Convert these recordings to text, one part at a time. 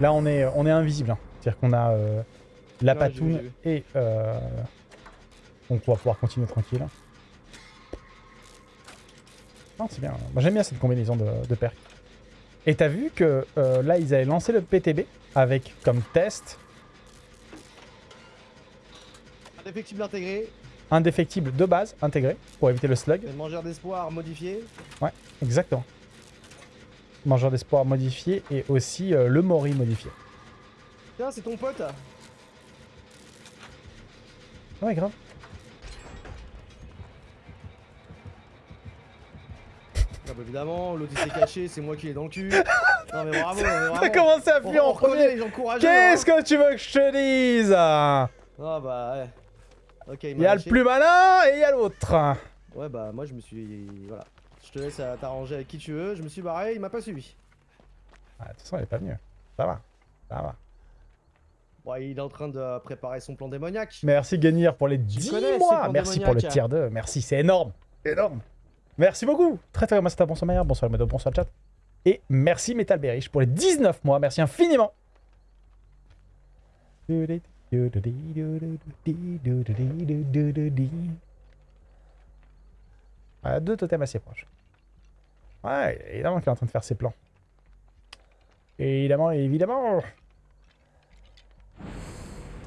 Là, on est, on est invisible. C'est-à-dire qu'on a la patoune et... Euh... On va pouvoir continuer tranquille. Non, c'est bien. J'aime bien cette combinaison de, de perks. Et t'as vu que euh, là, ils avaient lancé le PTB avec comme test Indéfectible intégré, indéfectible de base intégré pour éviter le slug. mangeur d'espoir modifié. Exactement. Mangeur d'espoir modifié et aussi euh, le Mori modifié. Tiens, c'est ton pote. Ouais, grave. Ah bah évidemment, l'autre il s'est caché, c'est moi qui l'ai dans le cul. Non mais bravo, T'as commencé à fuir en premier. Qu'est-ce hein. que tu veux que je te dise? Ah bah ouais. Ok, il y a le plus malin et il y a l'autre. Ouais bah moi je me suis... Voilà. Je te laisse à t'arranger avec qui tu veux. Je me suis barré, il m'a pas suivi. Ah, de toute façon, il est pas venu. Ça va. Ça va. Bon, il est en train de préparer son plan démoniaque. Merci Gagnir pour les 10 connais, mois. Merci pour le Pandémoniaque. tier 2. Merci, c'est énorme. Énorme. Merci beaucoup. Très très bien. Bonsoir Maillard. Bonsoir Mado. Bonsoir le chat. Et merci Metal Berich pour les 19 mois. Merci infiniment. Ah, deux totems assez proches. Ouais, évidemment qu'il est en train de faire ses plans. Évidemment, évidemment.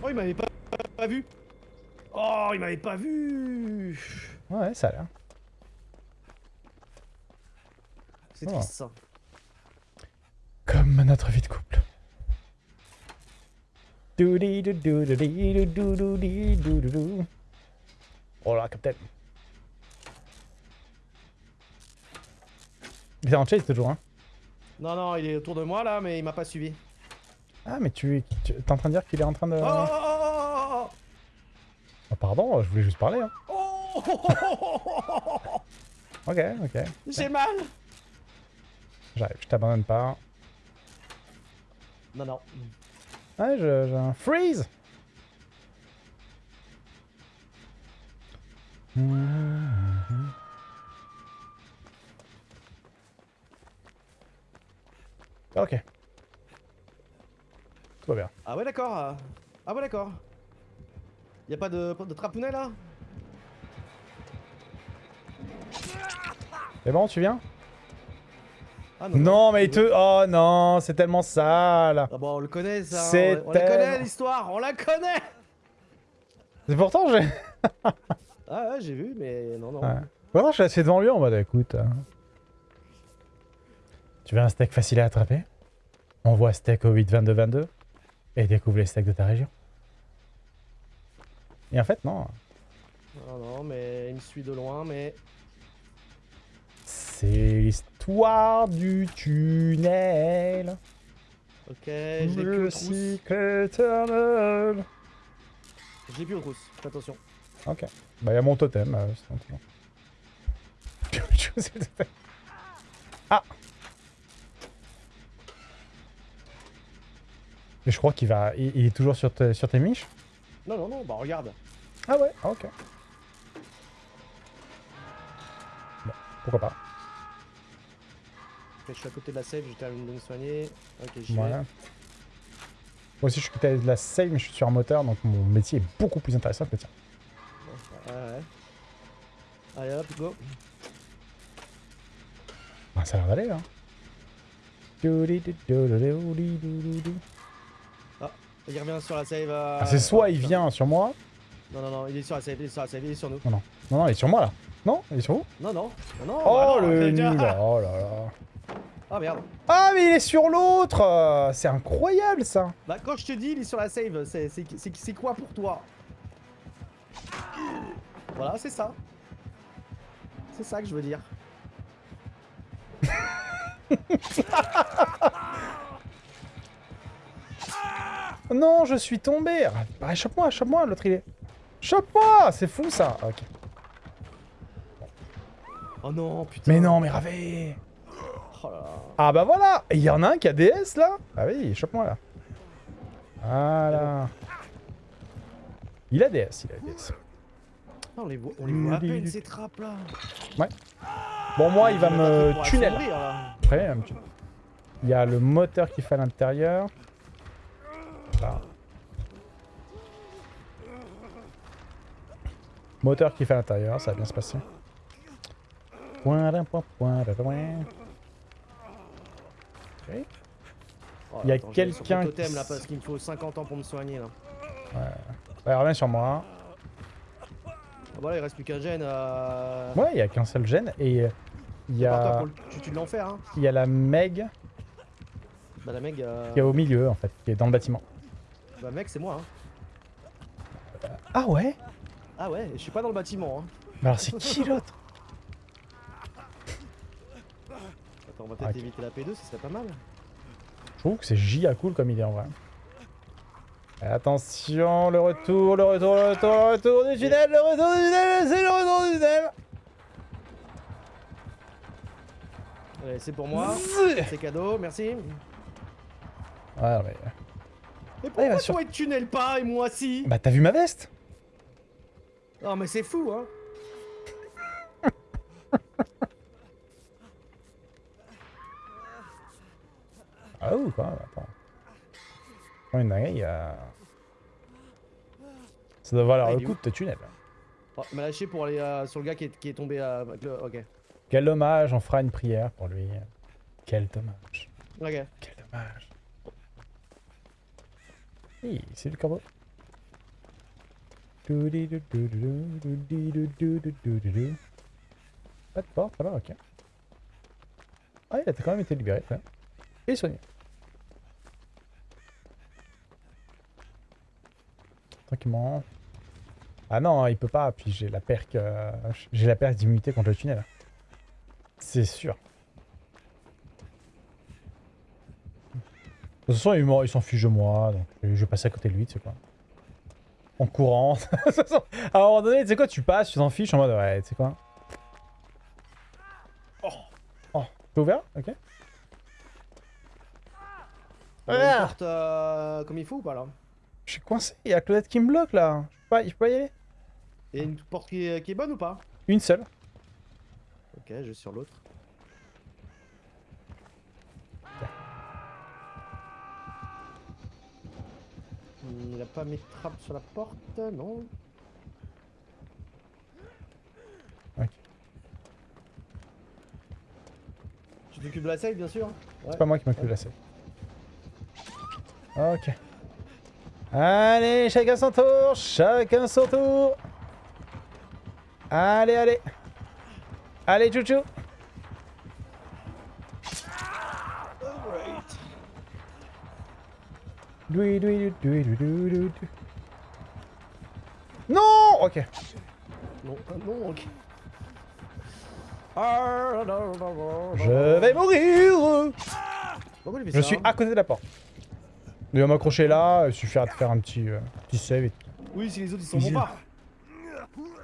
Oh, il m'avait pas, pas vu. Oh, il m'avait pas vu. Ouais, ça a l'air. C'est Oh. triste ça. Comme notre vie de couple. Oh là, Captain. Il est en chase toujours, hein. Non, non, il est autour de moi là, mais il m'a pas suivi. Ah, mais tu, tu es en train de dire qu'il est en train de... Oh, oh, oh, Oh, pardon, je voulais juste parler, hein. oh, oh, oh, oh, oh, oh, Ok, ok. J'ai mal. J'arrive, je t'abandonne pas. Non, non. Ouais, je- j'ai un freeze Ok. Tout va bien. Ah ouais, d'accord. Ah ouais, d'accord. Y a pas de, de trapounet là? C'est bon, tu viens? Ah Non, mais il te... Oh non, c'est tellement sale Ah bon, on le connaît ça. hein. C'est On, on la connaît l'histoire, on la connaît C'est pourtant, j'ai... Ah ouais, j'ai vu, mais non, non. Ouais. Pourtant, je suis assis devant lui en mode, écoute... euh, Tu veux un steak facile à attraper? On voit steak au 8-22-22 et découvre les steaks de ta région. Et en fait, non. Non, non, mais il me suit de loin, mais... C'est l'histoire du tunnel. Ok, j'ai plus Le cycle éternel. J'ai plus trousses, fais attention. Ok. Bah, il y a mon totem. euh, c'est. Ah Mais je crois qu'il va... Il, il est toujours sur, te- sur tes miches? Non, non, non, bah regarde. Ah ouais Ah, ok. Bon, pourquoi pas. Je suis à côté de la save, je termine de me soigner. Ok, j'y Ouais. vais. Moi aussi, je suis côté de la save, mais je suis sur un moteur, donc mon métier est beaucoup plus intéressant que le tien. Ouais, ouais. Allez hop, go. Ah, ça a l'air d'aller, là. Il revient sur la save. euh, Ah, c'est soit il vient sur moi... Non, non, non, il est sur la save, il est sur la save, il est sur nous. Non, non, il est sur moi, là. Non Il est sur vous Non, non, non, non. Oh, bah non, le nul Oh là là Ah merde. Ah, mais il est sur l'autre C'est incroyable, ça Bah quand je te dis il est sur la save, c'est quoi pour toi? Voilà, c'est ça. C'est ça que je veux dire. Non, je suis tombé ah, Chope-moi, chope-moi, l'autre, il est... Chope-moi C'est fou, ça Ok. Oh non, putain. Mais non, mais Ravé Oh là là. Ah bah voilà il y en a un qui a DS, là Ah oui, chope-moi, là. Voilà. Il a DS, il a DS. Ah, on les voit, on les voit à peine ces trappes là. Bon, moi, il va me tunnel. Après, il y a le moteur qui fait à l'intérieur. Voilà. Moteur qui fait à l'intérieur, ça va bien se passer. Point, point, point, d'un point. Oh, Il y a quelqu'un qui totem là parce qu'il me faut 50 ans pour me soigner là. Ouais, reviens sur moi. Ah, voilà, il reste plus qu'un gène. Euh... Ouais, il y a qu'un seul gène et euh, il y a, pour le tutu de l'enfer hein. il y a la Meg Bah la mec, euh... qui est au milieu en fait, qui est dans le bâtiment. bah mec c'est moi hein. Ah ouais? Ah ouais, je suis pas dans le bâtiment hein. Mais alors c'est qui l'autre Attends, on va peut-être Ok. éviter la P2, ce serait pas mal. Je trouve que c'est giga cool comme idée en vrai. Attention, le retour, le retour, le retour, le retour du tunnel, le retour du tunnel, c'est le retour du tunnel Allez, c'est pour moi. C'est cadeau, merci. Ouais, mais... Mais il pourquoi toi il te tunnel pas et moi si? Bah t'as vu ma veste? Non mais c'est fou hein. Ah ouh quoi, attends. Quand une dinguerie. Ça doit valoir Ah, le coup de te tunnel. Oh, il m'a lâché pour aller euh, sur le gars qui est, qui est tombé euh, le... Ok. Quel dommage, on fera une prière pour lui. Quel dommage. Ok. Quel dommage. Oui, c'est le corbeau. Pas de porte là-bas, ok. Ah, il a quand même été libéré. Et soigné. Ah non, il peut pas, puis j'ai la perque... euh, j'ai la perque d'immunité contre le tunnel. C'est sûr. De toute façon, il, s'en fiche de moi, donc je vais passer à côté de lui, tu sais quoi. En courant. À un moment donné, tu sais quoi, tu passes, tu t'en fiches en mode, ouais, tu sais quoi. Oh, oh, t'es ouvert? Ok. On porte euh, comme il faut ou pas là Je suis coincé, il y a Claudette qui me bloque là. Je peux pas, je peux pas y aller Et une porte qui est, qui est bonne ou pas? Une seule. Ok, je vais sur l'autre. Il a pas mis de trappe sur la porte, non Ok. Tu t'occupes de la safe bien sûr Ouais. C'est pas moi qui m'occupe de la scène. Ok. Allez, chacun son tour, chacun son tour. Allez, allez. Allez, chouchou. Non Ok. Non, ah, non, ok. Ah, Je vais mourir fait Je suis à côté de la porte. Il va m'accrocher là, il suffira de faire un petit, euh, petit save. et- Oui, si les autres ils sont bons pas.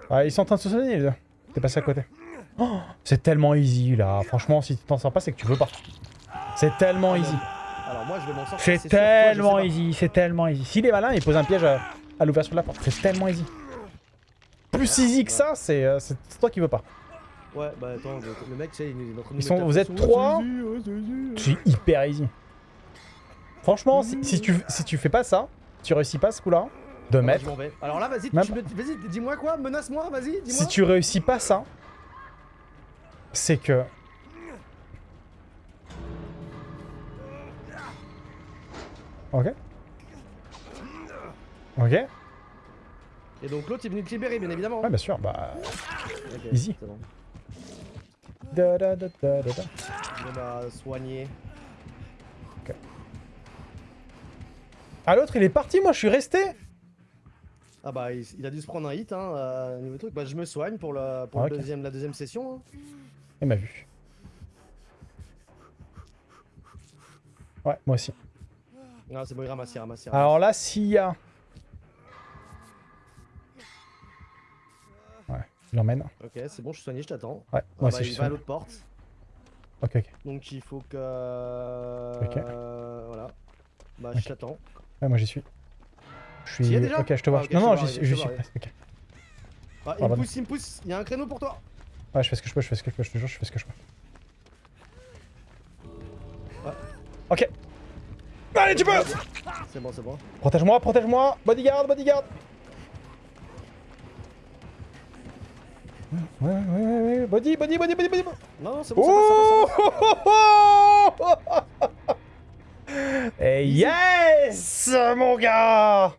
Ah, ils sont en train de se soigner les deux. T'es passé à côté. Oh, c'est tellement easy là. Franchement, si tu t'en sors pas, c'est que tu veux pas. C'est tellement easy. Alors moi je vais m'en sortir. C'est. Toi, je tellement easy, c'est tellement easy. S'il est malin, il pose un piège à, à l'ouverture de la porte. C'est tellement easy. Plus easy que ça, c'est euh, toi qui veux pas. Ouais, bah attends, le, mec, tu sais, il est en train de Ils sont- vous êtes trois. C'est hyper easy. Franchement, si, si tu, si tu fais pas ça, tu réussis pas ce coup-là, de Ah bah, mettre. vais. Alors là, vas-y, Même vas-y, dis-moi quoi, menace-moi, vas-y, dis-moi. Si tu réussis pas ça, c'est que. Ok. Ok. Ouais, Et donc l'autre est venu te libérer, bien évidemment. bien sûr, bah. Ok, easy. c'est bon. Da, da, da, da, da, da. Bon soigner. Ah, l'autre, il est parti, moi, je suis resté. Ah bah, il, il a dû se prendre un hit, hein, euh, niveau truc. Bah, je me soigne pour, le, pour Ah, le deuxième, la deuxième session. hein. Il m'a vu. Ouais, moi aussi. Ah, c'est bon, il ramasse, il ramasse, il ramasse. Alors là, s'il y a. Ouais, je l'emmène. Ok, c'est bon, je suis soigné, je t'attends. Ouais, Ah moi bah, aussi, je il suis va à l'autre porte. Ok, ok. Donc il faut que... Ok. Voilà. Bah, je t'attends. Ouais, moi j'y suis. Je y suis. déjà Ok, je te vois. Ah, non, non, j'y suis. Ah, il me pousse, il me pousse. Il y a un créneau pour toi. Ouais, je fais ce que je peux, je fais ce que je peux, je te jure, je fais ce que je peux. Ok. Allez, tu peux C'est bon, c'est bon. Protège-moi, protège-moi Bodyguard, bodyguard Ouais, ouais, ouais, ouais, body, body, body, body, body Non, non, c'est bon, passe, ça passe. Oh Yes, mon gars!